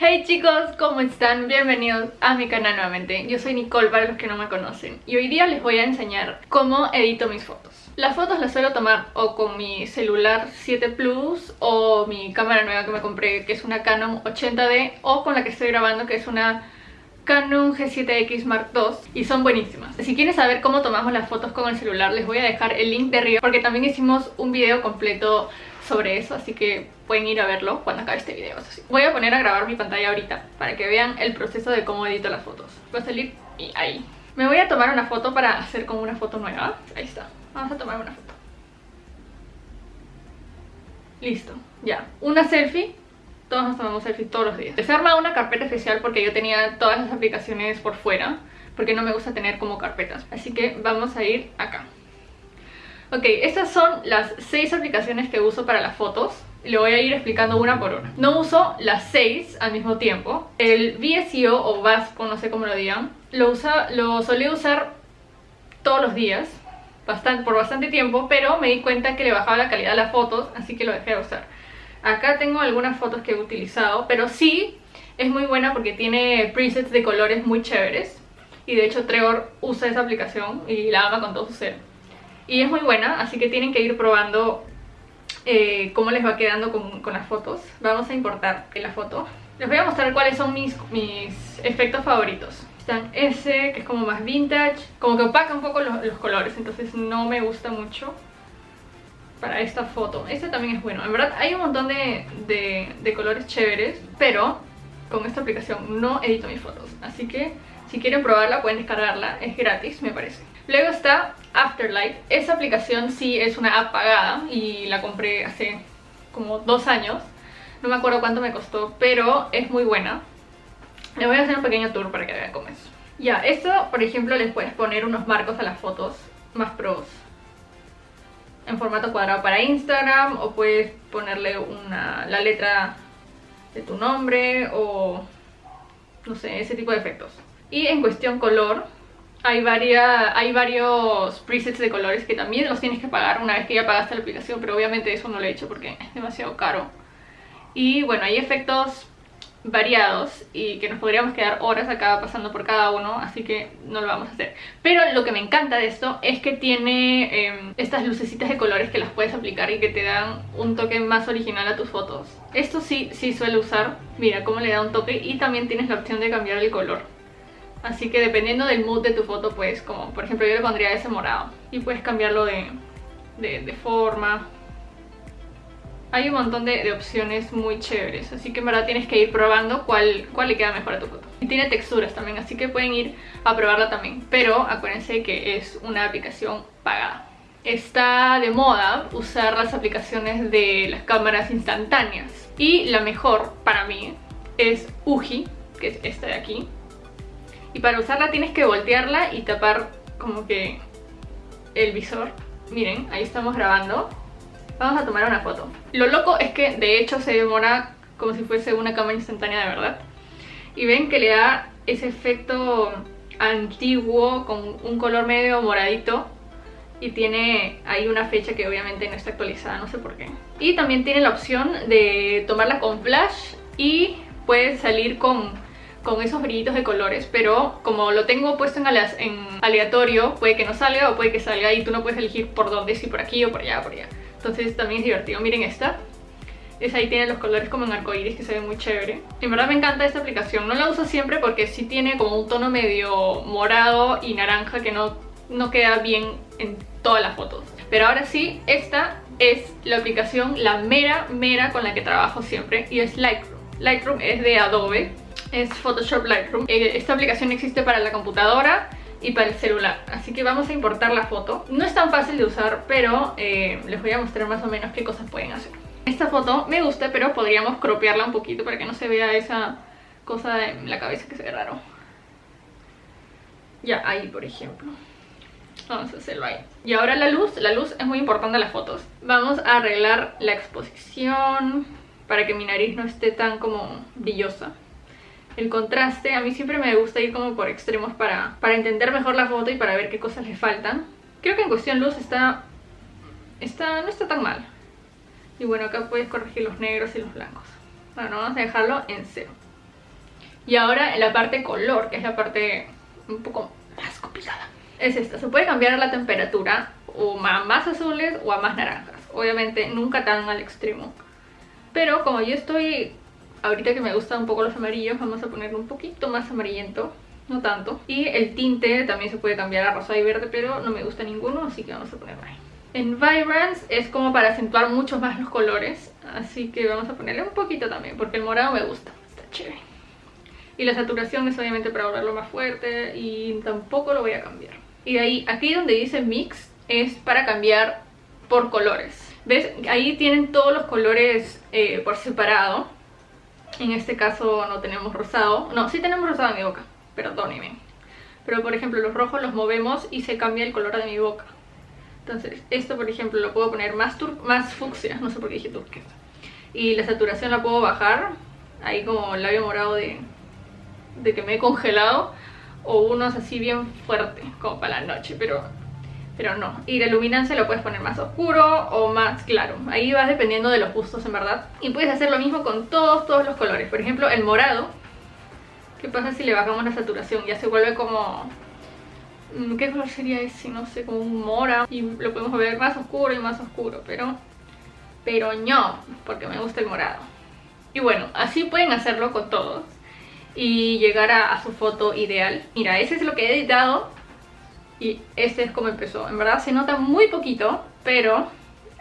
Hey chicos, ¿cómo están? Bienvenidos a mi canal nuevamente. Yo soy Nicole para los que no me conocen y hoy día les voy a enseñar cómo edito mis fotos. Las fotos las suelo tomar o con mi celular 7 Plus o mi cámara nueva que me compré que es una Canon 80D o con la que estoy grabando que es una Canon G7X Mark II y son buenísimas. Si quieren saber cómo tomamos las fotos con el celular les voy a dejar el link de arriba porque también hicimos un video completo sobre eso, así que pueden ir a verlo cuando acabe este video. Voy a poner a grabar mi pantalla ahorita para que vean el proceso de cómo edito las fotos. Va a salir y ahí. Me voy a tomar una foto para hacer como una foto nueva. Ahí está. Vamos a tomar una foto. Listo, ya. Una selfie. Todos nos tomamos selfies todos los días. Se arma una carpeta especial porque yo tenía todas las aplicaciones por fuera. Porque no me gusta tener como carpetas. Así que vamos a ir acá. Ok, estas son las 6 aplicaciones que uso para las fotos. Le voy a ir explicando una por una. No uso las 6 al mismo tiempo. El VSEO o VASPO, no sé cómo lo digan, lo, usa, lo solía usar todos los días, bastante, por bastante tiempo, pero me di cuenta que le bajaba la calidad a las fotos, así que lo dejé de usar. Acá tengo algunas fotos que he utilizado, pero sí es muy buena porque tiene presets de colores muy chéveres. Y de hecho Trevor usa esa aplicación y la ama con todo su ser y es muy buena, así que tienen que ir probando eh, cómo les va quedando con, las fotos. Vamos a importar la foto. Les voy a mostrar cuáles son mis, mis efectos favoritos. Están ese, que es como más vintage, como que opaca un poco los, colores, entonces no me gusta mucho para esta foto. Este también es bueno. En verdad hay un montón de, de, de colores chéveres, pero con esta aplicación no edito mis fotos. Así que si quieren probarla pueden descargarla, es gratis me parece. Luego está Afterlight. Esa aplicación sí es una app pagada y la compré hace como dos años. No me acuerdo cuánto me costó, pero es muy buena. Le voy a hacer un pequeño tour para que vean cómo es. Ya, esto, por ejemplo, les puedes poner unos marcos a las fotos más pros. En formato cuadrado para Instagram o puedes ponerle una, la letra de tu nombre o no sé, ese tipo de efectos. Y en cuestión color, hay, hay varios presets de colores que también los tienes que pagar una vez que ya pagaste la aplicación, pero obviamente eso no lo he hecho porque es demasiado caro. Y bueno, hay efectos variados y que nos podríamos quedar horas acá pasando por cada uno, así que no lo vamos a hacer. Pero lo que me encanta de esto es que tiene em, estas lucecitas de colores que las puedes aplicar y que te dan un toque más original a tus fotos. Esto sí, sí suelo usar, mira cómo le da un toque y también tienes la opción de cambiar el color. Así que dependiendo del mood de tu foto, pues como por ejemplo yo le pondría ese morado y puedes cambiarlo de, de, forma. Hay un montón de, opciones muy chéveres, así que en verdad tienes que ir probando cuál, cuál le queda mejor a tu foto. Y tiene texturas también, así que pueden ir a probarla también, pero acuérdense que es una aplicación pagada. Está de moda usar las aplicaciones de las cámaras instantáneas y la mejor para mí es Uji, que es esta de aquí y para usarla tienes que voltearla y tapar como que el visor. Miren, ahí estamos grabando. Vamos a tomar una foto. Lo loco es que de hecho se demora como si fuese una cámara instantánea de verdad. Y ven que le da ese efecto antiguo con un color medio moradito y tiene ahí una fecha que obviamente no está actualizada, no sé por qué. Y también tiene la opción de tomarla con flash y puede salir con con esos brillitos de colores, pero como lo tengo puesto en, aleatorio, puede que no salga o puede que salga y tú no puedes elegir por dónde, si por aquí o por allá, por allá. Entonces también es divertido. Miren esta. Es ahí tiene los colores como en arcoiris que se ve muy chévere. En verdad me encanta esta aplicación. No la uso siempre porque sí tiene como un tono medio morado y naranja que no, no queda bien en todas las fotos. Pero ahora sí, esta es la aplicación, la mera, mera con la que trabajo siempre y es Lightroom. Lightroom es de Adobe es Photoshop Lightroom. Eh, esta aplicación existe para la computadora y para el celular, así que vamos a importar la foto. No es tan fácil de usar, pero eh, les voy a mostrar más o menos qué cosas pueden hacer. Esta foto me gusta, pero podríamos cropearla un poquito para que no se vea esa cosa en la cabeza que se ve. Ya, ahí por ejemplo. Vamos a hacerlo ahí. Y ahora la luz. La luz es muy importante en las fotos. Vamos a arreglar la exposición para que mi nariz no esté tan como brillosa el contraste. A mí siempre me gusta ir como por extremos para, para entender mejor la foto y para ver qué cosas le faltan. Creo que en cuestión luz está, está, no está tan mal. Y bueno, acá puedes corregir los negros y los blancos. Bueno, vamos a dejarlo en cero. Y ahora en la parte color, que es la parte un poco más complicada. Es esta, se puede cambiar la temperatura o a más azules o a más naranjas. Obviamente nunca tan al extremo. Pero como yo estoy, ahorita que me gustan un poco los amarillos, vamos a ponerlo un poquito más amarillento. No tanto. Y el tinte también se puede cambiar a rosa y verde, pero no me gusta ninguno, así que vamos a ponerlo ahí. En Vibrance es como para acentuar mucho más los colores, así que vamos a ponerle un poquito también, porque el morado me gusta, está chévere. Y la saturación es obviamente para volverlo más fuerte y tampoco lo voy a cambiar. Y de ahí, aquí donde dice Mix, es para cambiar por colores. ¿Ves? Ahí tienen todos los colores eh, por separado. En este caso no tenemos rosado. No, sí tenemos rosado en mi boca, perdónenme. Pero por ejemplo los rojos los movemos y se cambia el color de mi boca. Entonces esto por ejemplo lo puedo poner más, más fucsia, no sé por qué dije turquesa. Y la saturación la puedo bajar, ahí como el labio morado de, de que me he congelado o unos así bien fuerte como para la noche pero pero no. Y la luminancia lo puedes poner más oscuro o más claro. Ahí vas dependiendo de los gustos en verdad. Y puedes hacer lo mismo con todos todos los colores. Por ejemplo el morado. ¿qué pasa si le bajamos la saturación? ya se vuelve como mm, ¿qué color sería ese? no sé, como un mora. Y lo podemos ver más oscuro y más oscuro. Pero pero no, porque me gusta el morado. Y bueno, así pueden hacerlo con todos y llegar a, su foto ideal. Mira, ese es lo que he editado y este es como empezó. En verdad se nota muy poquito, pero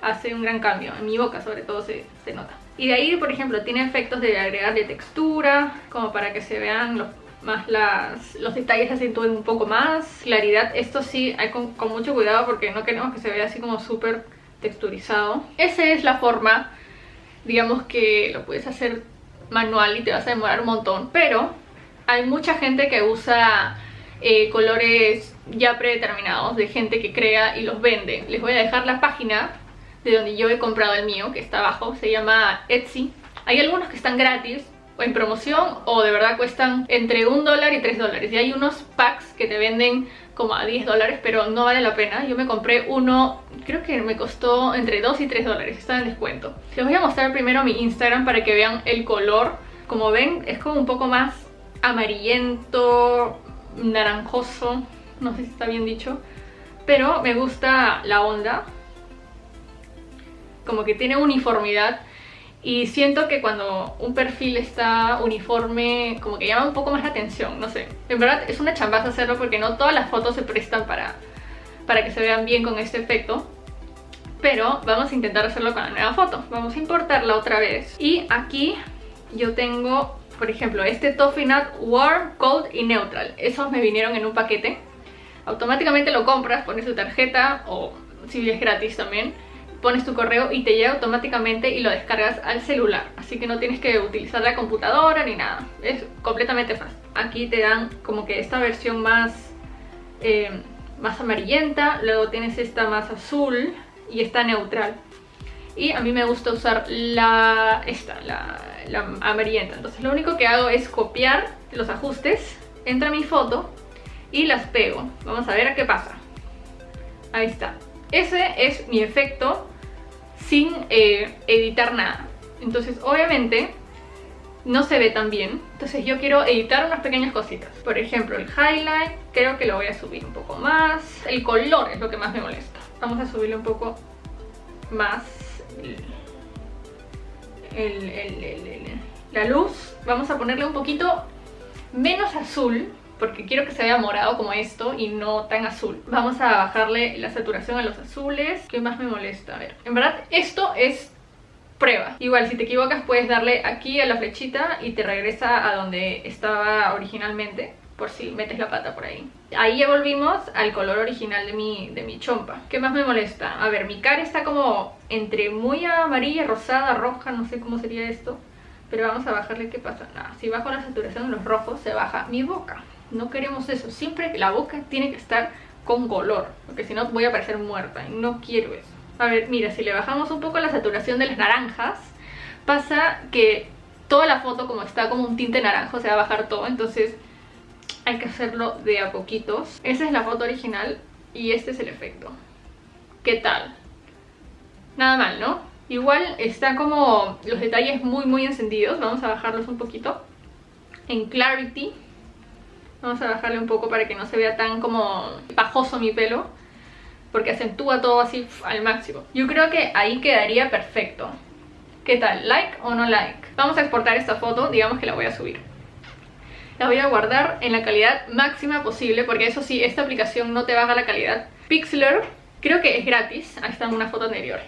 hace un gran cambio. En mi boca sobre todo se, nota. Y de ahí, por ejemplo, tiene efectos de agregarle textura, como para que se vean los, más las, los detalles acentúen un poco más. Claridad, esto sí hay con, con mucho cuidado porque no queremos que se vea así como súper texturizado. Esa es la forma, digamos que lo puedes hacer manual y te vas a demorar un montón, pero hay mucha gente que usa eh, colores ya predeterminados de gente que crea y los vende. Les voy a dejar la página de donde yo he comprado el mío, que está abajo, se llama Etsy. Hay algunos que están gratis o en promoción o de verdad cuestan entre un dólar y tres dólares. Y hay unos packs que te venden como a 10 dólares, pero no vale la pena. Yo me compré uno, creo que me costó entre 2 y 3 dólares, está en descuento. Les voy a mostrar primero mi Instagram para que vean el color. Como ven, es como un poco más amarillento, naranjoso, no sé si está bien dicho. Pero me gusta la onda, como que tiene uniformidad y siento que cuando un perfil está uniforme, como que llama un poco más la atención, no sé. En verdad es una chambaza hacerlo porque no todas las fotos se prestan para, para que se vean bien con este efecto. Pero vamos a intentar hacerlo con la nueva foto. Vamos a importarla otra vez. Y aquí yo tengo, por ejemplo, este Toffee Nut Warm, Cold y Neutral. Esos me vinieron en un paquete. Automáticamente lo compras, pones tu tarjeta o si es gratis también pones tu correo y te llega automáticamente y lo descargas al celular. Así que no tienes que utilizar la computadora ni nada. Es completamente fácil. Aquí te dan como que esta versión más, eh, más amarillenta, luego tienes esta más azul y esta neutral. Y a mí me gusta usar la, esta, la, la amarillenta. Entonces lo único que hago es copiar los ajustes, entra mi foto y las pego. Vamos a ver a qué pasa. Ahí está. Ese es mi efecto sin eh, editar nada. Entonces obviamente no se ve tan bien. Entonces yo quiero editar unas pequeñas cositas. Por ejemplo, el highlight creo que lo voy a subir un poco más. El color es lo que más me molesta. Vamos a subirle un poco más la luz. Vamos a ponerle un poquito menos azul porque quiero que se vea morado como esto y no tan azul. Vamos a bajarle la saturación a los azules. ¿Qué más me molesta? A ver, en verdad esto es prueba. Igual, si te equivocas puedes darle aquí a la flechita y te regresa a donde estaba originalmente por si metes la pata por ahí. Ahí ya volvimos al color original de mi, de mi chompa. ¿Qué más me molesta? A ver, mi cara está como entre muy amarilla, rosada, roja, no sé cómo sería esto. Pero vamos a bajarle qué pasa. Nada, si bajo la saturación de los rojos se baja mi boca. No queremos eso. Siempre la boca tiene que estar con color. Porque si no voy a parecer muerta. Y no quiero eso. A ver, mira, si le bajamos un poco la saturación de las naranjas, pasa que toda la foto como está como un tinte naranjo se va a bajar todo. Entonces hay que hacerlo de a poquitos. Esa es la foto original y este es el efecto. ¿Qué tal? Nada mal, ¿no? Igual está como los detalles muy muy encendidos. Vamos a bajarlos un poquito. en Clarity. Vamos a bajarle un poco para que no se vea tan como pajoso mi pelo. Porque acentúa todo así al máximo. Yo creo que ahí quedaría perfecto. ¿Qué tal? ¿Like o no like? Vamos a exportar esta foto, digamos que la voy a subir. La voy a guardar en la calidad máxima posible porque eso sí, esta aplicación no te baja la calidad. Pixlr, creo que es gratis. Ahí está una foto anterior.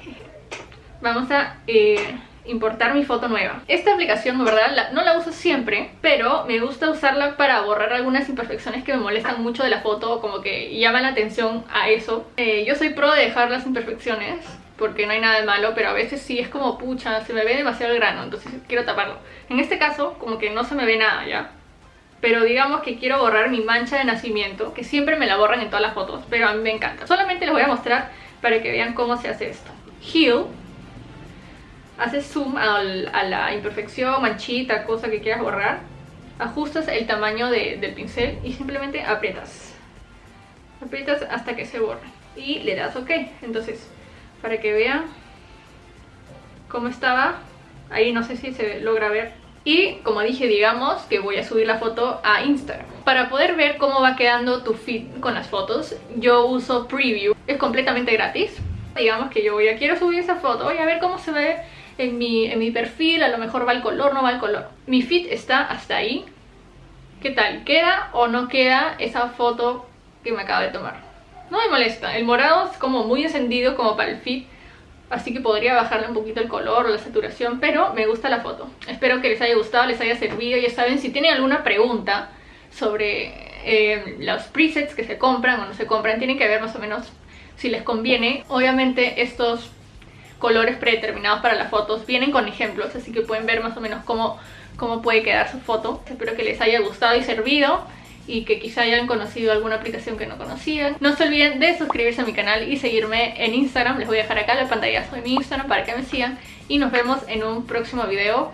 Vamos a... Eh, importar mi foto nueva. Esta aplicación, verdad, no la uso siempre, pero me gusta usarla para borrar algunas imperfecciones que me molestan mucho de la foto, como que llaman la atención a eso. Eh, yo soy pro de dejar las imperfecciones, porque no hay nada de malo, pero a veces sí es como pucha, se me ve demasiado el grano, entonces quiero taparlo. En este caso, como que no se me ve nada ya. Pero digamos que quiero borrar mi mancha de nacimiento, que siempre me la borran en todas las fotos, pero a mí me encanta. Solamente les voy a mostrar para que vean cómo se hace esto. Heal haces zoom a la imperfección, manchita, cosa que quieras borrar, ajustas el tamaño del pincel y simplemente aprietas. Aprietas hasta que se borre y le das ok. Entonces, para que vean cómo estaba, ahí no sé si se logra ver. Y como dije, digamos que voy a subir la foto a Instagram. Para poder ver cómo va quedando tu feed con las fotos, yo uso Preview. Es completamente gratis. Digamos que yo voy a quiero subir esa foto, voy a ver cómo se ve en mi, en mi perfil, a lo mejor va el color, no va el color. Mi feed está hasta ahí. ¿Qué tal? ¿Queda o no queda esa foto que me acabo de tomar? No me molesta, el morado es como muy encendido como para el feed Así que podría bajarle un poquito el color o la saturación, pero me gusta la foto. Espero que les haya gustado, les haya servido. Ya saben, si tienen alguna pregunta sobre eh, los presets que se compran o no se compran, tienen que ver más o menos si les conviene. Obviamente estos colores predeterminados para las fotos. Vienen con ejemplos, así que pueden ver más o menos cómo, cómo puede quedar su foto. Espero que les haya gustado y servido y que quizá hayan conocido alguna aplicación que no conocían. No se olviden de suscribirse a mi canal y seguirme en Instagram. Les voy a dejar acá la pantallazo de mi Instagram para que me sigan. Y nos vemos en un próximo video.